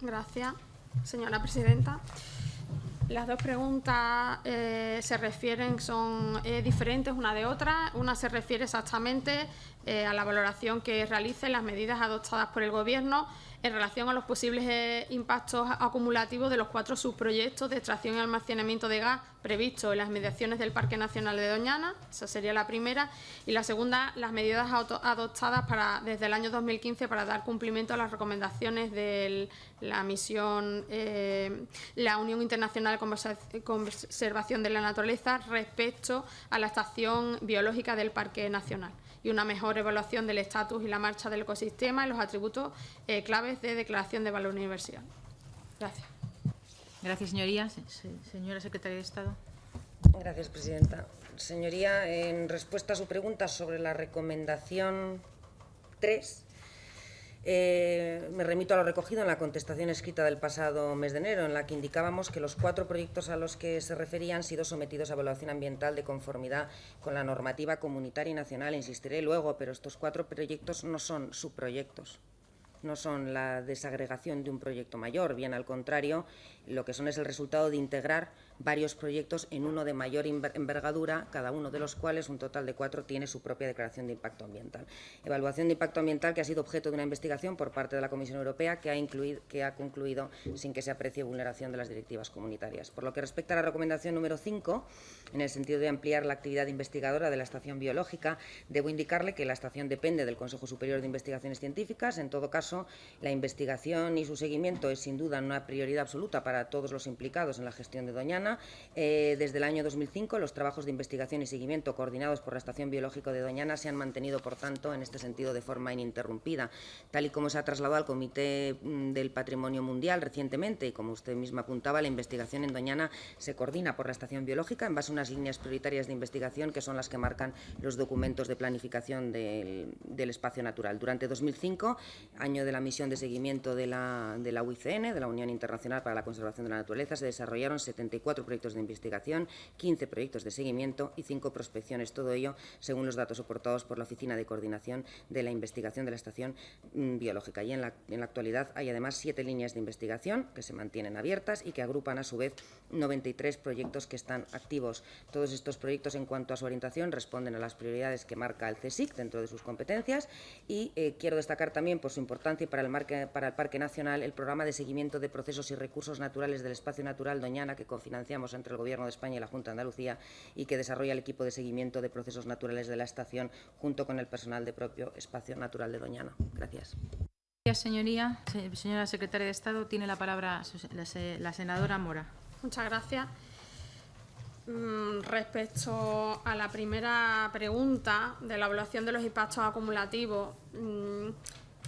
Gracias, señora presidenta. Las dos preguntas eh, se refieren, son eh, diferentes una de otra. Una se refiere exactamente eh, a la valoración que realicen las medidas adoptadas por el Gobierno en relación a los posibles eh, impactos acumulativos de los cuatro subproyectos de extracción y almacenamiento de gas previstos en las mediaciones del Parque Nacional de Doñana, esa sería la primera, y la segunda, las medidas adoptadas para, desde el año 2015 para dar cumplimiento a las recomendaciones de la misión, eh, la Unión Internacional de Conservación de la Naturaleza respecto a la estación biológica del Parque Nacional y una mejor evaluación del estatus y la marcha del ecosistema y los atributos eh, claves de declaración de valor universal. Gracias. Gracias, señoría. Señora secretaria de Estado. Gracias, presidenta. Señoría, en respuesta a su pregunta sobre la recomendación 3, eh, me remito a lo recogido en la contestación escrita del pasado mes de enero, en la que indicábamos que los cuatro proyectos a los que se referían han sido sometidos a evaluación ambiental de conformidad con la normativa comunitaria y nacional. Insistiré luego, pero estos cuatro proyectos no son subproyectos no son la desagregación de un proyecto mayor, bien al contrario, lo que son es el resultado de integrar varios proyectos en uno de mayor envergadura, cada uno de los cuales, un total de cuatro, tiene su propia declaración de impacto ambiental. Evaluación de impacto ambiental que ha sido objeto de una investigación por parte de la Comisión Europea que ha, incluido, que ha concluido sin que se aprecie vulneración de las directivas comunitarias. Por lo que respecta a la recomendación número 5, en el sentido de ampliar la actividad investigadora de la estación biológica, debo indicarle que la estación depende del Consejo Superior de Investigaciones Científicas. En todo caso, la investigación y su seguimiento es sin duda una prioridad absoluta para todos los implicados en la gestión de Doñana eh, desde el año 2005, los trabajos de investigación y seguimiento coordinados por la Estación Biológica de Doñana se han mantenido, por tanto, en este sentido de forma ininterrumpida. Tal y como se ha trasladado al Comité mm, del Patrimonio Mundial recientemente, y como usted misma apuntaba, la investigación en Doñana se coordina por la Estación Biológica en base a unas líneas prioritarias de investigación que son las que marcan los documentos de planificación del, espacio natural. Durante 2005, año de la misión de seguimiento de la, de la UICN, de la Unión Internacional para la Conservación de la Naturaleza, se desarrollaron 74 proyectos de investigación, 15 proyectos de seguimiento y 5 prospecciones, todo ello según los datos soportados por la Oficina de Coordinación de la Investigación de la Estación mm, Biológica. Y en la, en la actualidad hay además siete líneas de investigación que se mantienen abiertas y que agrupan a su vez 93 proyectos que están activos. Todos estos proyectos en cuanto a su orientación responden a las prioridades que marca el CSIC dentro de sus competencias y eh, quiero destacar también por su importancia para el, para el Parque Nacional el programa de seguimiento de procesos y recursos naturales del espacio natural Doñana que cofinancia entre el Gobierno de España y la Junta de Andalucía y que desarrolla el equipo de seguimiento de procesos naturales de la estación junto con el personal de propio Espacio Natural de Doñana. Gracias. Gracias, señoría. Señora secretaria de Estado, tiene la palabra la senadora Mora. Muchas gracias. Mm, respecto a la primera pregunta de la evaluación de los impactos acumulativos, mm,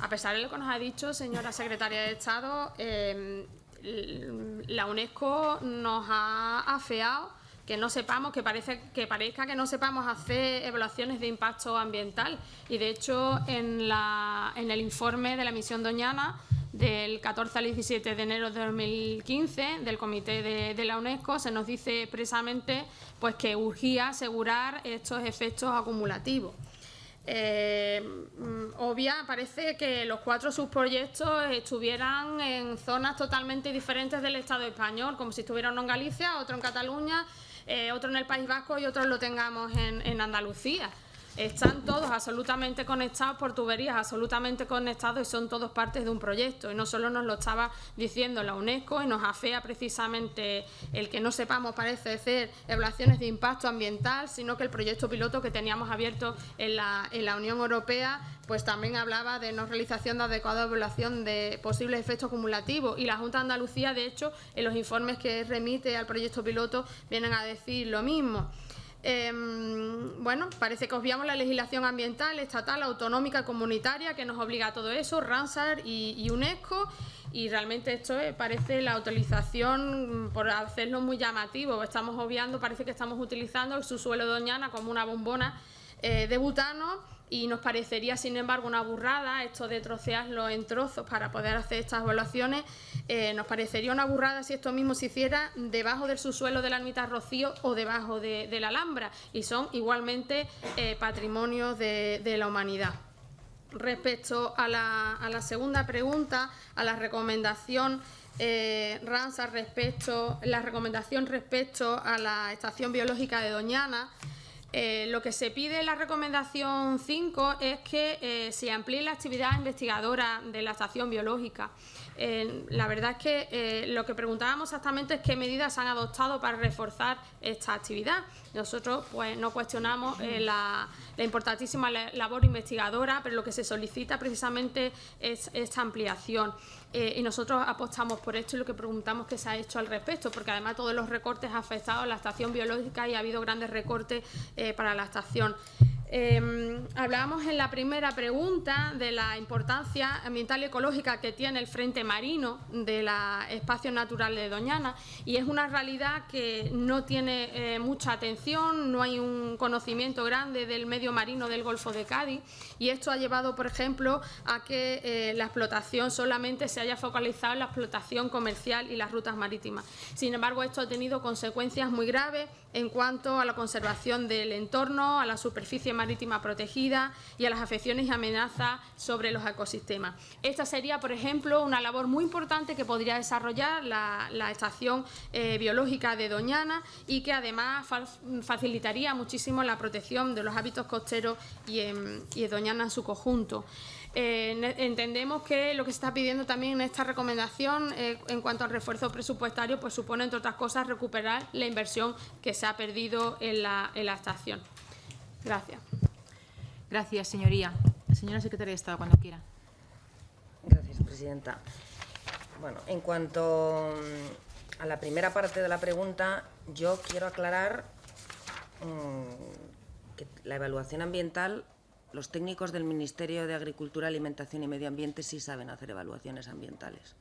a pesar de lo que nos ha dicho, señora secretaria de Estado, eh, la UNESCO nos ha afeado que no sepamos, que, parece, que parezca que no sepamos hacer evaluaciones de impacto ambiental. Y de hecho, en, la, en el informe de la misión Doñana del 14 al 17 de enero de 2015 del Comité de, la UNESCO se nos dice expresamente pues, que urgía asegurar estos efectos acumulativos. Eh, mm, obvia, parece que los cuatro subproyectos estuvieran en zonas totalmente diferentes del Estado español, como si estuviera uno en Galicia, otro en Cataluña, eh, otro en el País Vasco y otro lo tengamos en, en Andalucía. Están todos absolutamente conectados por tuberías, absolutamente conectados y son todos partes de un proyecto. Y no solo nos lo estaba diciendo la UNESCO y nos afea precisamente el que no sepamos, parece ser, evaluaciones de impacto ambiental, sino que el proyecto piloto que teníamos abierto en la, en la Unión Europea pues también hablaba de no realización de adecuada evaluación de posibles efectos acumulativos y la Junta de Andalucía, de hecho, en los informes que remite al proyecto piloto vienen a decir lo mismo. Em, bueno, parece que obviamos la legislación ambiental, estatal, autonómica, comunitaria, que nos obliga a todo eso, Ramsar y, UNESCO, y realmente esto parece la utilización, por hacerlo muy llamativo, estamos obviando, parece que estamos utilizando el subsuelo de Doñana como una bombona eh, de butano y nos parecería, sin embargo, una burrada esto de trocearlo en trozos para poder hacer estas evaluaciones. Eh, nos parecería una burrada si esto mismo se hiciera debajo del subsuelo de la ermita Rocío o debajo de, la Alhambra y son igualmente eh, patrimonios de, la humanidad. Respecto a la, a la segunda pregunta, a la recomendación eh, RANSA respecto, la recomendación respecto a la estación biológica de Doñana, eh, lo que se pide en la recomendación 5 es que eh, se amplíe la actividad investigadora de la estación biológica. Eh, la verdad es que lo que preguntábamos exactamente es qué medidas se han adoptado para reforzar esta actividad. Nosotros pues no cuestionamos la, la, importantísima labor investigadora, pero lo que se solicita precisamente es esta ampliación. Eh, y nosotros apostamos por esto y lo que preguntamos que se ha hecho al respecto, porque además todos los recortes han afectado a la estación biológica y ha habido grandes recortes eh, para la estación. Eh, hablábamos en la primera pregunta de la importancia ambiental y ecológica que tiene el frente marino del espacio natural de Doñana y es una realidad que no tiene eh, mucha atención, no hay un conocimiento grande del medio marino del Golfo de Cádiz y esto ha llevado, por ejemplo, a que eh, la explotación solamente se haya focalizado en la explotación comercial y las rutas marítimas. Sin embargo, esto ha tenido consecuencias muy graves en cuanto a la conservación del entorno, a la superficie marítima protegida y a las afecciones y amenazas sobre los ecosistemas. Esta sería, por ejemplo, una labor muy importante que podría desarrollar la, estación eh, biológica de Doñana y que además fa facilitaría muchísimo la protección de los hábitos costeros y en, y en Doñana en su conjunto. Eh, entendemos que lo que se está pidiendo también en esta recomendación eh, en cuanto al refuerzo presupuestario pues supone, entre otras cosas, recuperar la inversión que se ha perdido en la estación. Gracias. Gracias, señoría. Señora Secretaria de Estado, cuando quiera. Gracias, Presidenta. Bueno, en cuanto mm, a la primera parte de la pregunta, yo quiero aclarar mmm, que la evaluación ambiental los técnicos del Ministerio de Agricultura, Alimentación y Medio Ambiente sí saben hacer evaluaciones ambientales.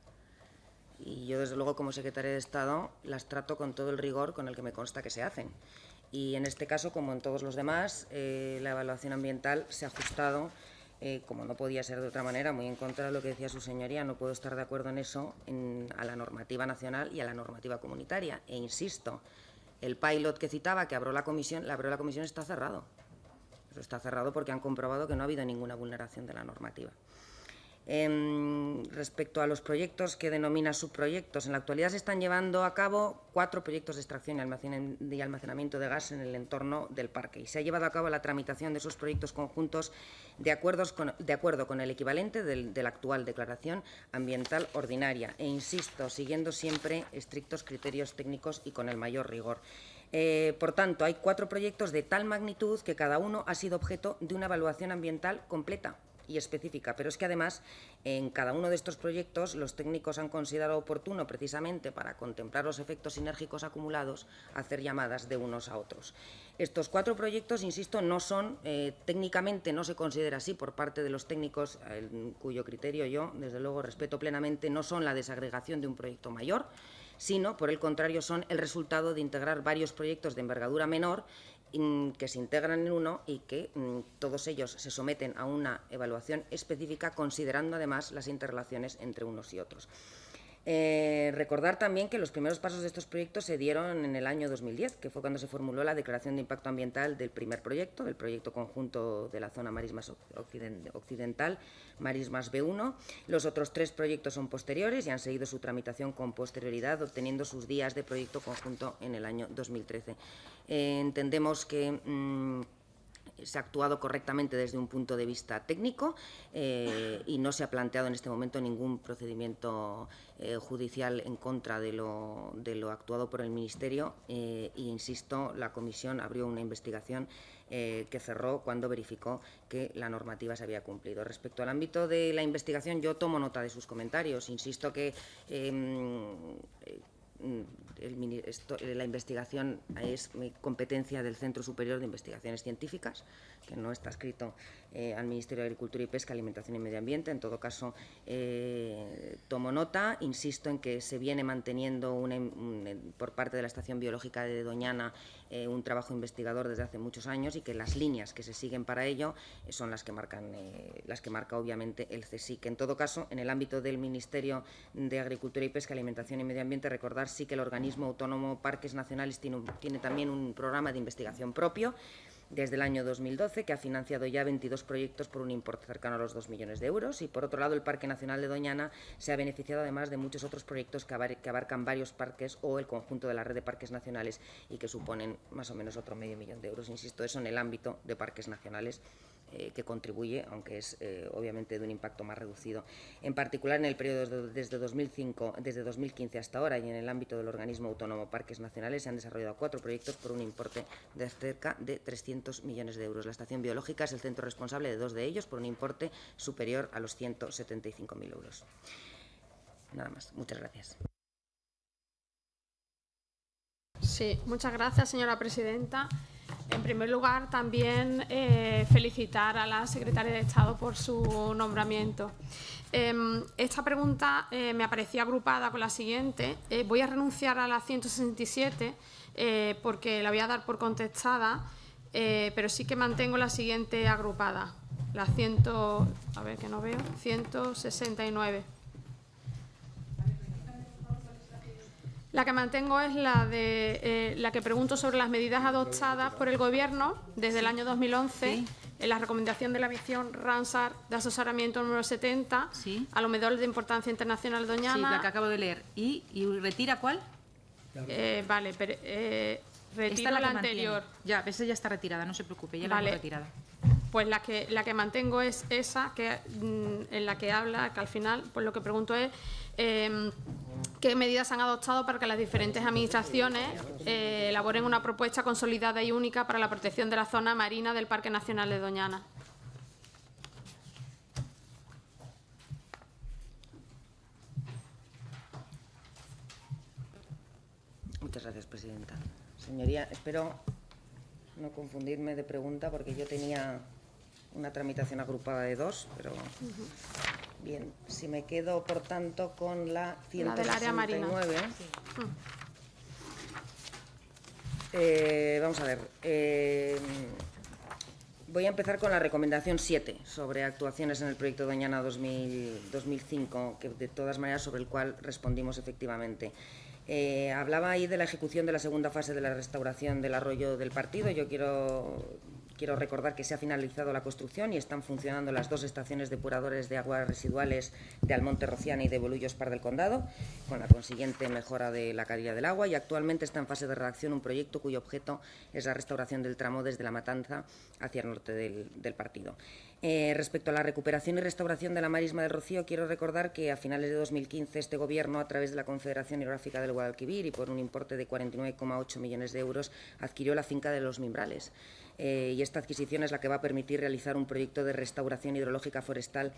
Y yo, desde luego, como secretaria de Estado, las trato con todo el rigor con el que me consta que se hacen. Y en este caso, como en todos los demás, eh, la evaluación ambiental se ha ajustado, eh, como no podía ser de otra manera, muy en contra de lo que decía su señoría, no puedo estar de acuerdo en eso, en, a la normativa nacional y a la normativa comunitaria. E insisto, el pilot que citaba, que abrió la comisión, la abrió la comisión, está cerrado. Eso está cerrado porque han comprobado que no ha habido ninguna vulneración de la normativa. Eh, respecto a los proyectos que denomina subproyectos, en la actualidad se están llevando a cabo cuatro proyectos de extracción y almacenamiento de gas en el entorno del parque y se ha llevado a cabo la tramitación de esos proyectos conjuntos de, acuerdos con, de acuerdo con el equivalente de la actual declaración ambiental ordinaria e, insisto, siguiendo siempre estrictos criterios técnicos y con el mayor rigor. Eh, por tanto, hay cuatro proyectos de tal magnitud que cada uno ha sido objeto de una evaluación ambiental completa y específica, pero es que además en cada uno de estos proyectos los técnicos han considerado oportuno precisamente para contemplar los efectos sinérgicos acumulados hacer llamadas de unos a otros. Estos cuatro proyectos, insisto, no son, eh, técnicamente no se considera así por parte de los técnicos, cuyo criterio yo, desde luego, respeto plenamente, no son la desagregación de un proyecto mayor, sino, por el contrario, son el resultado de integrar varios proyectos de envergadura menor que se integran en uno y que mm, todos ellos se someten a una evaluación específica considerando además las interrelaciones entre unos y otros. Eh, recordar también que los primeros pasos de estos proyectos se dieron en el año 2010, que fue cuando se formuló la declaración de impacto ambiental del primer proyecto, del proyecto conjunto de la zona marismas occidental, Marismas B1. Los otros tres proyectos son posteriores y han seguido su tramitación con posterioridad, obteniendo sus días de proyecto conjunto en el año 2013. Eh, entendemos que... Mmm, se ha actuado correctamente desde un punto de vista técnico eh, y no se ha planteado en este momento ningún procedimiento eh, judicial en contra de lo, de lo, actuado por el Ministerio eh, e, insisto, la Comisión abrió una investigación que cerró cuando verificó que la normativa se había cumplido. Respecto al ámbito de la investigación, yo tomo nota de sus comentarios. Insisto que em, el, esto, la investigación es competencia del Centro Superior de Investigaciones Científicas, que no está escrito eh, al Ministerio de Agricultura y Pesca, Alimentación y Medio Ambiente. En todo caso, eh, tomo nota, insisto en que se viene manteniendo una, un, por parte de la Estación Biológica de Doñana eh, un trabajo investigador desde hace muchos años y que las líneas que se siguen para ello eh, son las que marcan eh, las que marca obviamente el CSIC. En todo caso, en el ámbito del Ministerio de Agricultura y Pesca, Alimentación y Medio Ambiente, recordar sí que el organismo autónomo Parques Nacionales tiene, tiene también un programa de investigación propio desde el año 2012, que ha financiado ya 22 proyectos por un importe cercano a los 2 millones de euros. Y, por otro lado, el Parque Nacional de Doñana se ha beneficiado además de muchos otros proyectos que abarcan varios parques o el conjunto de la red de parques nacionales y que suponen más o menos otro medio millón de euros. Insisto, eso en el ámbito de parques nacionales eh, que contribuye, aunque es eh, obviamente de un impacto más reducido. En particular, en el periodo desde, 2005, desde 2015 hasta ahora y en el ámbito del organismo autónomo Parques Nacionales se han desarrollado cuatro proyectos por un importe de cerca de 300 millones de euros. La estación biológica es el centro responsable de dos de ellos por un importe superior a los 175.000 euros. Nada más. Muchas gracias. Sí, muchas gracias, señora presidenta. En primer lugar, también eh, felicitar a la secretaria de Estado por su nombramiento. Em, esta pregunta eh, me aparecía agrupada con la siguiente. Eh, voy a renunciar a la 167 porque la voy a dar por contestada, pero sí que mantengo la siguiente agrupada, la 100, a ver que no veo, 169. La que mantengo es la de eh, la que pregunto sobre las medidas adoptadas por el Gobierno desde el año 2011 en la recomendación de la misión Ransar de asesoramiento número 70 a los medidores de importancia internacional Doñana. Sí, la que acabo de leer. ¿Y, retira cuál? Eh, vale, pero eh, retiro la, anterior. Ya, esa ya está retirada, no se preocupe, ya la hemos retirada. Pues la que, la que mantengo es esa, que, mm, en la que habla, que al final, pues lo que pregunto es Em, qué medidas han adoptado para que las diferentes administraciones eh, elaboren una propuesta consolidada y única para la protección de la zona marina del Parque Nacional de Doñana. Muchas gracias, Presidenta. Señoría, espero no confundirme de pregunta porque yo tenía una tramitación agrupada de dos, pero... Bien, si me quedo, por tanto, con la 169... Eh, vamos a ver. Eh, voy a empezar con la recomendación 7 sobre actuaciones en el proyecto Doñana 2005, que de todas maneras sobre el cual respondimos efectivamente. Eh, hablaba ahí de la ejecución de la segunda fase de la restauración del arroyo del partido. Yo quiero Quiero recordar que se ha finalizado la construcción y están funcionando las dos estaciones depuradores de aguas residuales de Almonte Rociana y de Bolullos Par del Condado, con la consiguiente mejora de la calidad del agua y actualmente está en fase de redacción un proyecto cuyo objeto es la restauración del tramo desde La Matanza hacia el norte del, partido. Eh, respecto a la recuperación y restauración de la marisma del Rocío, quiero recordar que a finales de 2015 este Gobierno, a través de la Confederación Hidrográfica del Guadalquivir y por un importe de 49,8 millones de euros, adquirió la finca de los Mimbrales. Eh, y esta adquisición es la que va a permitir realizar un proyecto de restauración hidrológica forestal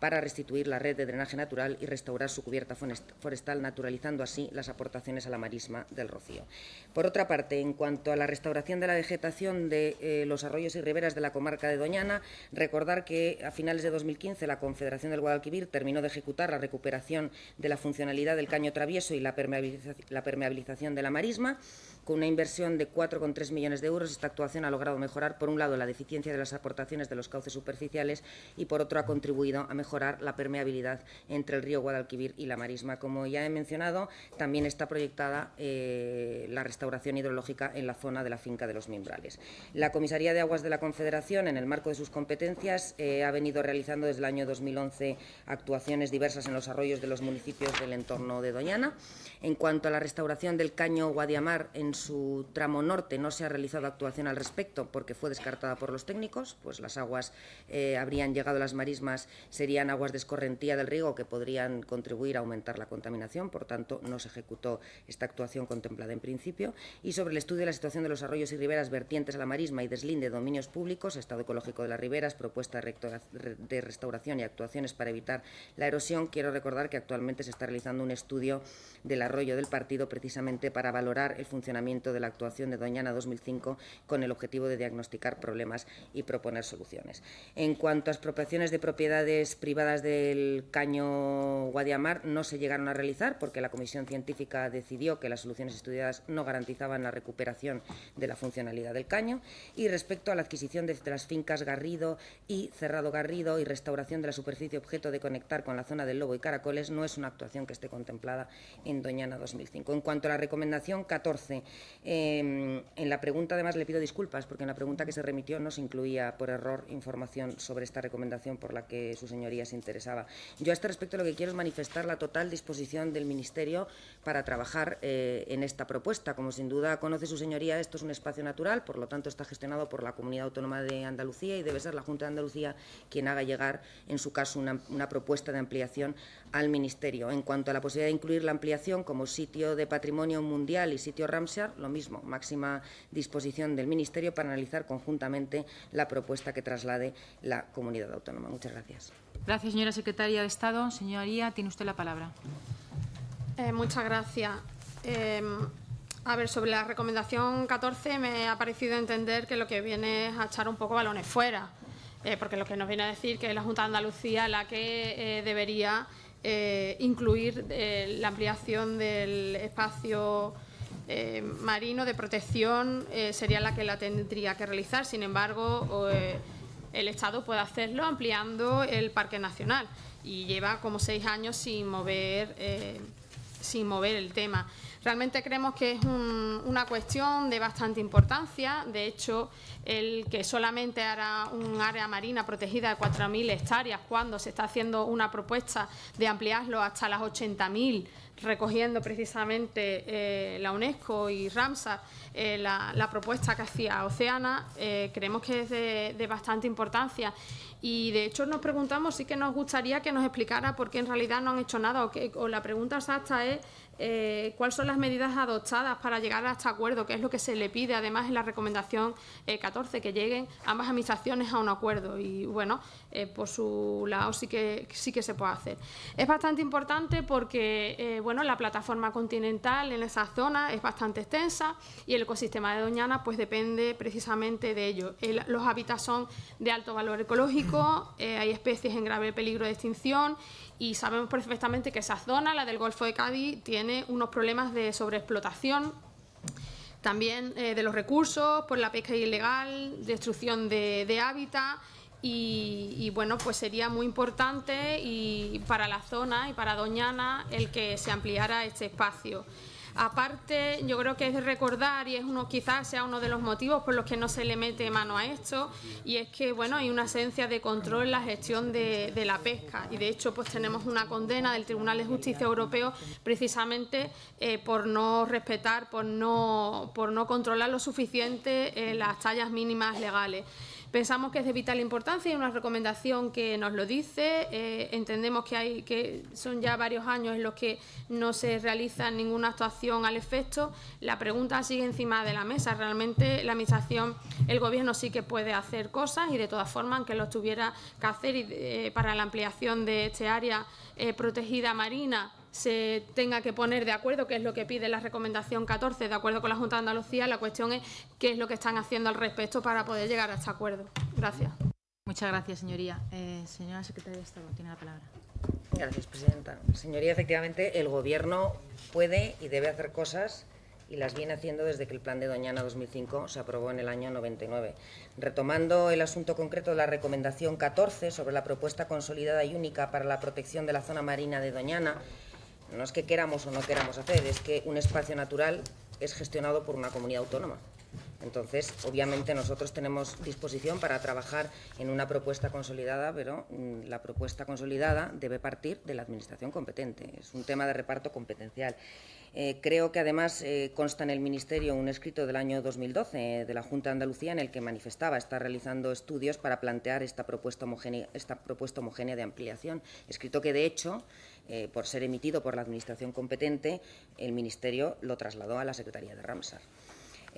para restituir la red de drenaje natural y restaurar su cubierta forestal, naturalizando así las aportaciones a la marisma del Rocío. Por otra parte, en cuanto a la restauración de la vegetación de eh, los arroyos y riberas de la comarca de Doñana, recordar que a finales de 2015 la Confederación del Guadalquivir terminó de ejecutar la recuperación de la funcionalidad del caño travieso y la permeabilización de la marisma, con una inversión de 4,3 millones de euros, esta actuación ha logrado mejorar, por un lado, la deficiencia de las aportaciones de los cauces superficiales y, por otro, ha contribuido a mejorar la permeabilidad entre el río Guadalquivir y la marisma. Como ya he mencionado, también está proyectada eh, la restauración hidrológica en la zona de la finca de los Mimbrales. La Comisaría de Aguas de la Confederación, en el marco de sus competencias, eh, ha venido realizando desde el año 2011 actuaciones diversas en los arroyos de los municipios del entorno de Doñana. En cuanto a la restauración del caño Guadiamar en su tramo norte no se ha realizado actuación al respecto porque fue descartada por los técnicos, pues las aguas eh, habrían llegado a las marismas, serían aguas de escorrentía del río que podrían contribuir a aumentar la contaminación, por tanto no se ejecutó esta actuación contemplada en principio. Y sobre el estudio de la situación de los arroyos y riberas vertientes a la marisma y deslinde de dominios públicos, estado ecológico de las riberas, propuesta de restauración y actuaciones para evitar la erosión, quiero recordar que actualmente se está realizando un estudio del arroyo del partido precisamente para valorar el funcionamiento de la actuación de Doñana 2005 con el objetivo de diagnosticar problemas y proponer soluciones. En cuanto a expropiaciones de propiedades privadas del caño Guadiamar, no se llegaron a realizar porque la Comisión Científica decidió que las soluciones estudiadas no garantizaban la recuperación de la funcionalidad del caño. Y respecto a la adquisición de las fincas Garrido y cerrado Garrido y restauración de la superficie objeto de conectar con la zona del Lobo y Caracoles no es una actuación que esté contemplada en Doñana 2005. En cuanto a la recomendación 14, em, en la pregunta además le pido disculpas porque en la pregunta que se remitió no se incluía por error información sobre esta recomendación por la que su señoría se interesaba. Yo a este respecto lo que quiero es manifestar la total disposición del Ministerio para trabajar eh, en esta propuesta. Como sin duda conoce su señoría, esto es un espacio natural, por lo tanto está gestionado por la Comunidad Autónoma de Andalucía y debe ser la Junta de Andalucía quien haga llegar, en su caso, una, una propuesta de ampliación al Ministerio. En cuanto a la posibilidad de incluir la ampliación como sitio de patrimonio mundial y sitio Ramsar, lo mismo, máxima disposición del Ministerio para analizar conjuntamente la propuesta que traslade la comunidad autónoma. Muchas gracias. Gracias, señora secretaria de Estado. Señoría, tiene usted la palabra. Eh, muchas gracias. Eh, a ver, sobre la recomendación 14 me ha parecido entender que lo que viene es a echar un poco balones fuera, eh, porque lo que nos viene a decir que es la Junta de Andalucía la que eh, debería eh, incluir eh, la ampliación del espacio eh, marino de protección eh, sería la que la tendría que realizar. Sin embargo, eh, el Estado puede hacerlo ampliando el Parque Nacional y lleva como seis años sin mover, sin mover el tema. Realmente creemos que es un- una cuestión de bastante importancia. De hecho, el que solamente hará un área marina protegida de 4.000 hectáreas cuando se está haciendo una propuesta de ampliarlo hasta las 80.000 recogiendo precisamente eh, la UNESCO y Ramsar eh, la, propuesta que hacía Oceana, eh, creemos que es de, bastante importancia. Y de hecho nos preguntamos, sí que nos gustaría que nos explicara por qué en realidad no han hecho nada o, que, o la pregunta exacta es eh, cuáles son las medidas adoptadas para llegar a este acuerdo, que es lo que se le pide además en la recomendación eh, 14, que lleguen ambas administraciones a un acuerdo y bueno, por su lado sí que, sí que se puede hacer. Es bastante importante porque bueno, la plataforma continental en esa zona es bastante extensa y el ecosistema de Doñana pues depende precisamente de ello. El- los hábitats son de alto valor ecológico, eh, hay especies en grave peligro de extinción y sabemos perfectamente que esa zona, la del Golfo de Cádiz, tiene unos problemas de sobreexplotación también eh, de los recursos, por la pesca ilegal, destrucción de, de hábitat y, y, bueno, pues sería muy importante y para la zona y para Doñana el que se ampliara este espacio. Aparte, yo creo que es recordar y es uno quizás sea uno de los motivos por los que no se le mete mano a esto y es que bueno hay una esencia de control en la gestión de, de la pesca y de hecho pues tenemos una condena del Tribunal de Justicia Europeo precisamente eh, por no respetar, por no por no controlar lo suficiente eh, las tallas mínimas legales. Pensamos que es de vital importancia y una recomendación que nos lo dice. Eh, entendemos que hay que son ya varios años en los que no se realiza ninguna actuación al efecto. La pregunta sigue encima de la mesa. Realmente la administración, el gobierno sí que puede hacer cosas y de todas formas, aunque lo tuviera que hacer eh, para la ampliación de este área eh, protegida marina se tenga que poner de acuerdo, que es lo que pide la recomendación 14, de acuerdo con la Junta de Andalucía. La cuestión es qué es lo que están haciendo al respecto para poder llegar a este acuerdo. Gracias. Muchas gracias, señoría. Eh, señora secretaria de Estado, tiene la palabra. Gracias, presidenta. Señoría, efectivamente, el Gobierno puede y debe hacer cosas y las viene haciendo desde que el Plan de Doñana 2005 se aprobó en el año 99. Retomando el asunto concreto de la recomendación 14 sobre la propuesta consolidada y única para la protección de la zona marina de Doñana, no es que queramos o no queramos hacer, es que un espacio natural es gestionado por una comunidad autónoma. Entonces, obviamente, nosotros tenemos disposición para trabajar en una propuesta consolidada, pero mm, la propuesta consolidada debe partir de la Administración competente. Es un tema de reparto competencial. Eh, creo que además eh, consta en el Ministerio un escrito del año 2012 eh, de la Junta de Andalucía en el que manifestaba estar realizando estudios para plantear esta propuesta homogénea, esta propuesta homogénea de ampliación. Escrito que, de hecho, eh, por ser emitido por la Administración competente, el Ministerio lo trasladó a la Secretaría de Ramsar.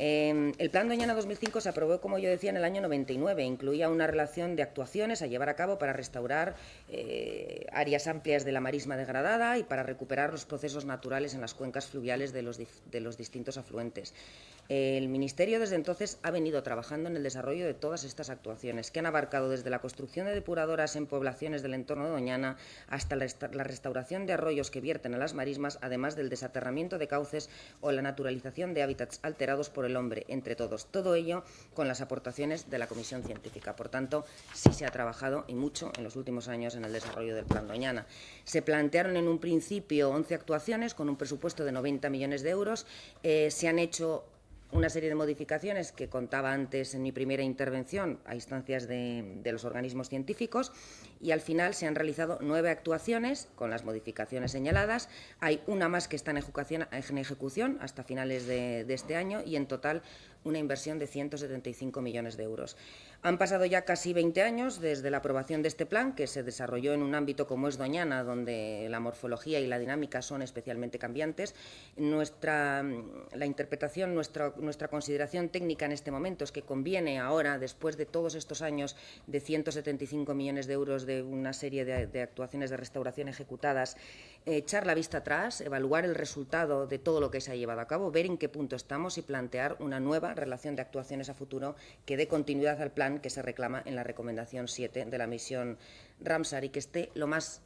Eh, el Plan Doñana 2005 se aprobó, como yo decía, en el año 99. Incluía una relación de actuaciones a llevar a cabo para restaurar eh, áreas amplias de la marisma degradada y para recuperar los procesos naturales en las cuencas fluviales de de los distintos afluentes. El Ministerio desde entonces ha venido trabajando en el desarrollo de todas estas actuaciones, que han abarcado desde la construcción de depuradoras en poblaciones del entorno de Doñana hasta la resta- la restauración de arroyos que vierten a las marismas, además del desaterramiento de cauces o la naturalización de hábitats alterados por el hombre entre todos. Todo ello con las aportaciones de la Comisión Científica. Por tanto, sí se ha trabajado y mucho en los últimos años en el desarrollo del Plan Doñana. Se plantearon en un principio 11 actuaciones con un presupuesto de 90 millones de euros. Eh, se han hecho una serie de modificaciones que contaba antes en mi primera intervención a instancias de, los organismos científicos y al final se han realizado nueve actuaciones con las modificaciones señaladas. Hay una más que está en ejecución, hasta finales de, de este año y en total una inversión de 175 millones de euros. Han pasado ya casi 20 años desde la aprobación de este plan, que se desarrolló en un ámbito como es Doñana, donde la morfología y la dinámica son especialmente cambiantes. Nuestra, la interpretación, nuestra, nuestra consideración técnica en este momento es que conviene ahora, después de todos estos años de 175 millones de euros de una serie de, de actuaciones de restauración ejecutadas, echar la vista atrás, evaluar el resultado de todo lo que se ha llevado a cabo, ver en qué punto estamos y plantear una nueva relación de actuaciones a futuro que dé continuidad al plan que se reclama en la recomendación 7 de la misión Ramsar y que esté lo más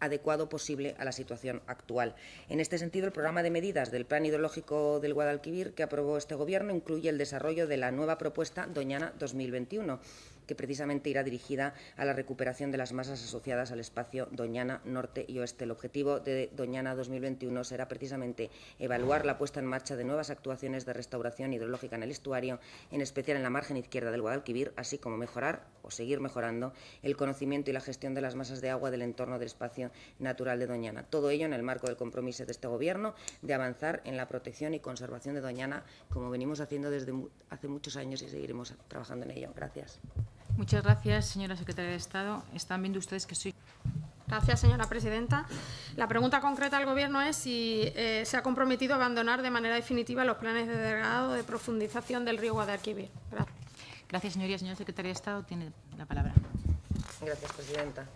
adecuado posible a la situación actual. En este sentido, el programa de medidas del Plan Hidrológico del Guadalquivir que aprobó este Gobierno incluye el desarrollo de la nueva propuesta Doñana 2021, que precisamente irá dirigida a la recuperación de las masas asociadas al espacio Doñana Norte y Oeste. El objetivo de Doñana 2021 será precisamente evaluar la puesta en marcha de nuevas actuaciones de restauración hidrológica en el estuario, en especial en la margen izquierda del Guadalquivir, así como mejorar o seguir mejorando el conocimiento y la gestión de las masas de agua del entorno del espacio natural de Doñana. Todo ello en el marco del compromiso de este Gobierno de avanzar en la protección y conservación de Doñana, como venimos haciendo desde hace muchos años y seguiremos trabajando en ello. Gracias. Muchas gracias, señora secretaria de Estado. Están viendo ustedes que soy. Gracias, señora presidenta. La pregunta concreta al Gobierno es si eh, se ha comprometido a abandonar de manera definitiva los planes de dragado de profundización del río Guadalquivir. Gracias. Gracias, señoría. Señora secretaria de Estado, tiene la palabra. Gracias, presidenta.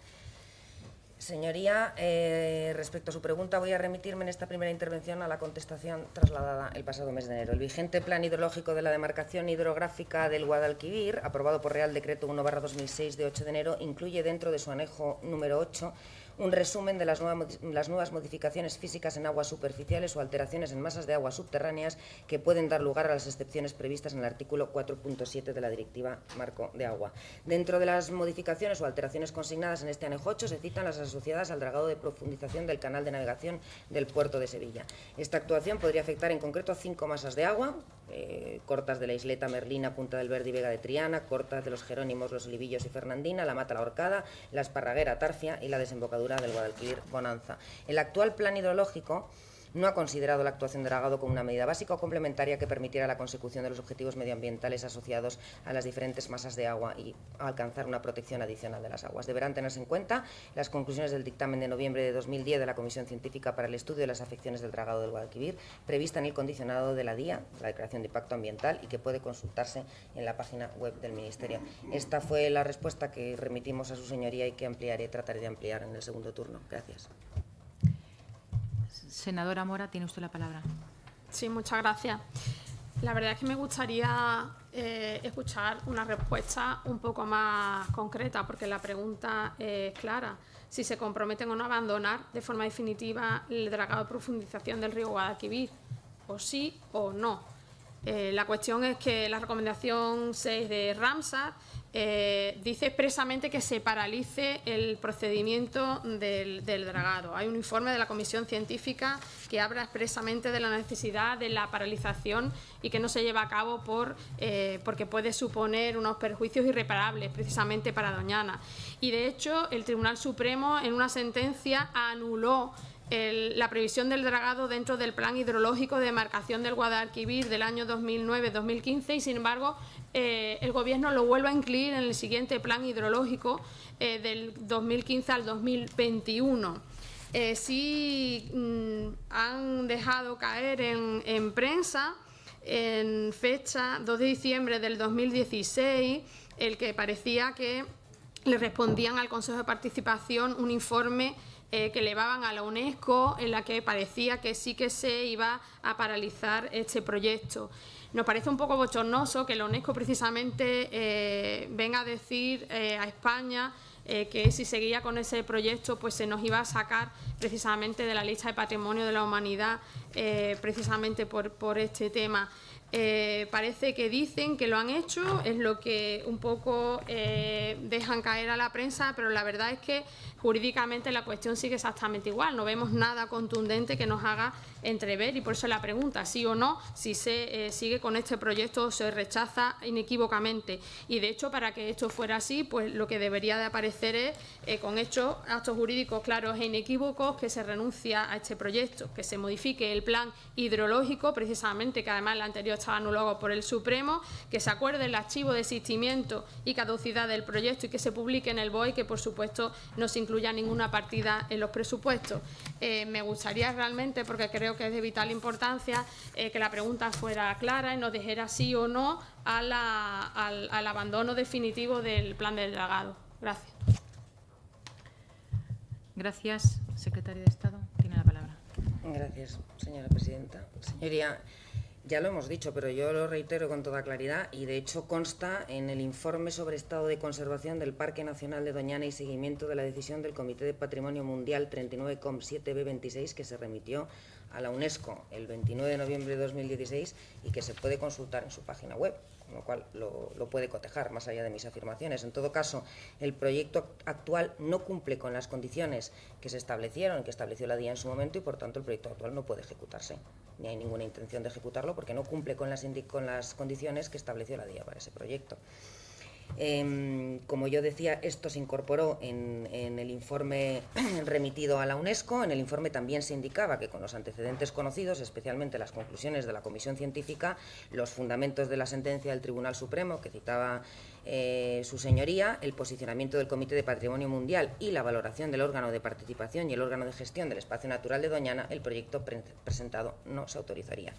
Señoría, eh, respecto a su pregunta, voy a remitirme en esta primera intervención a la contestación trasladada el pasado mes de enero. El vigente Plan Hidrológico de la Demarcación Hidrográfica del Guadalquivir, aprobado por Real Decreto 1-2006 de 8 de enero, incluye dentro de su anejo número 8 un resumen de las, nuevas modificaciones físicas en aguas superficiales o alteraciones en masas de aguas subterráneas que pueden dar lugar a las excepciones previstas en el artículo 4.7 de la Directiva Marco de Agua. Dentro de las modificaciones o alteraciones consignadas en este anejo 8 se citan las asociadas al dragado de profundización del canal de navegación del puerto de Sevilla. Esta actuación podría afectar en concreto a cinco masas de agua, eh, cortas de la isleta Merlina, Punta del Verde y Vega de Triana, cortas de los Jerónimos, los Libillos y Fernandina, la Mata la Horcada, la Esparraguera Tarfia y la desembocadura del Guadalquivir Bonanza. El actual plan hidrológico no ha considerado la actuación de dragado como una medida básica o complementaria que permitiera la consecución de los objetivos medioambientales asociados a las diferentes masas de agua y alcanzar una protección adicional de las aguas. Deberán tenerse en cuenta las conclusiones del dictamen de noviembre de 2010 de la Comisión Científica para el Estudio de las Afecciones del Dragado del Guadalquivir, prevista en el condicionado de la DIA, la Declaración de Impacto Ambiental, y que puede consultarse en la página web del Ministerio. Esta fue la respuesta que remitimos a su señoría y que ampliaré, trataré de ampliar en el segundo turno. Gracias. Senadora Mora, tiene usted la palabra. Sí, muchas gracias. La verdad es que me gustaría eh, escuchar una respuesta un poco más concreta, porque la pregunta es clara. Si se comprometen o no a abandonar de forma definitiva el dragado de profundización del río Guadalquivir, o sí o no. Eh, la cuestión es que la recomendación 6 de Ramsar eh, dice expresamente que se paralice el procedimiento del, dragado. Hay un informe de la Comisión Científica que habla expresamente de la necesidad de la paralización y que no se lleva a cabo por, eh, porque puede suponer unos perjuicios irreparables precisamente para Doñana. Y de hecho el Tribunal Supremo en una sentencia anuló la previsión del dragado dentro del plan hidrológico de demarcación del Guadalquivir del año 2009-2015 y sin embargo eh, el Gobierno lo vuelve a incluir en el siguiente plan hidrológico eh, del 2015 al 2021. Eh, sí mm, han dejado caer en, prensa en fecha 2 de diciembre del 2016 el que parecía que le respondían al Consejo de Participación un informe que elevaban a la UNESCO en la que parecía que sí que se iba a paralizar este proyecto. Nos parece un poco bochornoso que la UNESCO precisamente eh, venga a decir eh, a España eh, que si seguía con ese proyecto pues se nos iba a sacar precisamente de la lista de patrimonio de la humanidad, eh, precisamente por, por este tema. Eh, parece que dicen que lo han hecho, es lo que un poco eh, dejan caer a la prensa, pero la verdad es que jurídicamente la cuestión sigue exactamente igual. No vemos nada contundente que nos haga entrever y por eso la pregunta, sí o no, si se eh, sigue con este proyecto o se rechaza inequívocamente. Y de hecho, para que esto fuera así, pues lo que debería de aparecer es con hechos, actos jurídicos claros e inequívocos que se renuncia a este proyecto, que se modifique el plan hidrológico, precisamente, que además el anterior estaba anulado por el Supremo, que se acuerde el archivo de existimiento y caducidad del proyecto y que se publique en el BOE, que por supuesto no se incluya ninguna partida en los presupuestos. Eh, me gustaría realmente, porque creo que es de vital importancia, eh, que la pregunta fuera clara y nos dijera sí o no al, al abandono definitivo del plan del dragado. Gracias. Gracias. Secretario de Estado, tiene la palabra. Gracias, señora presidenta. Señoría, ya lo hemos dicho, pero yo lo reitero con toda claridad y de hecho consta en el informe sobre estado de conservación del Parque Nacional de Doñana y seguimiento de la decisión del Comité de Patrimonio Mundial 39,7B26 que se remitió a la UNESCO el 29 de noviembre de 2016 y que se puede consultar en su página web con lo cual lo, puede cotejar más allá de mis afirmaciones. En todo caso, el proyecto actual no cumple con las condiciones que se establecieron, que estableció la DIA en su momento y por tanto el proyecto actual no puede ejecutarse, ni hay ninguna intención de ejecutarlo porque no cumple con las, con las condiciones que estableció la DIA para ese proyecto. Em, como yo decía, esto se incorporó en, el informe remitido a la UNESCO. En el informe también se indicaba que con los antecedentes conocidos, especialmente las conclusiones de la Comisión Científica, los fundamentos de la sentencia del Tribunal Supremo que citaba eh, su señoría, el posicionamiento del Comité de Patrimonio Mundial y la valoración del órgano de participación y el órgano de gestión del espacio natural de Doñana, el proyecto presentado no se autorizaría.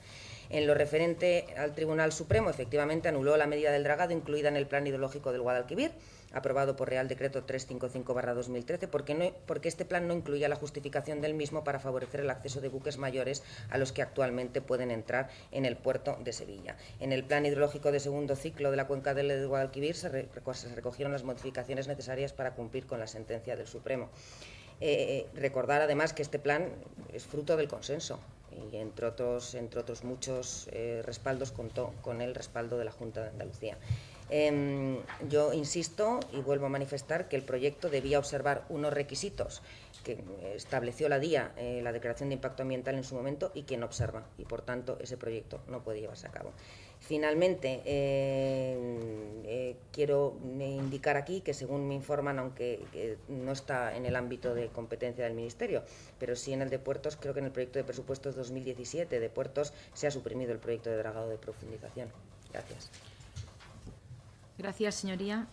En lo referente al Tribunal Supremo, efectivamente anuló la medida del dragado incluida en el Plan Hidrológico del Guadalquivir, aprobado por Real Decreto 355-2013, porque, no, porque este plan no incluía la justificación del mismo para favorecer el acceso de buques mayores a los que actualmente pueden entrar en el puerto de Sevilla. En el Plan Hidrológico de segundo ciclo de la cuenca del Guadalquivir se, recogieron las modificaciones necesarias para cumplir con la sentencia del Supremo. Eh, recordar además que este plan es fruto del consenso y entre otros, muchos eh, respaldos contó con el respaldo de la Junta de Andalucía. Em, yo insisto y vuelvo a manifestar que el proyecto debía observar unos requisitos que estableció la DIA, eh, la Declaración de Impacto Ambiental en su momento, y que no observa, y por tanto ese proyecto no puede llevarse a cabo. Finalmente, eh, eh, quiero indicar aquí que según me informan, aunque no está en el ámbito de competencia del Ministerio, pero sí en el de puertos, creo que en el proyecto de presupuestos 2017 de puertos se ha suprimido el proyecto de dragado de profundización. Gracias. Gracias, señoría.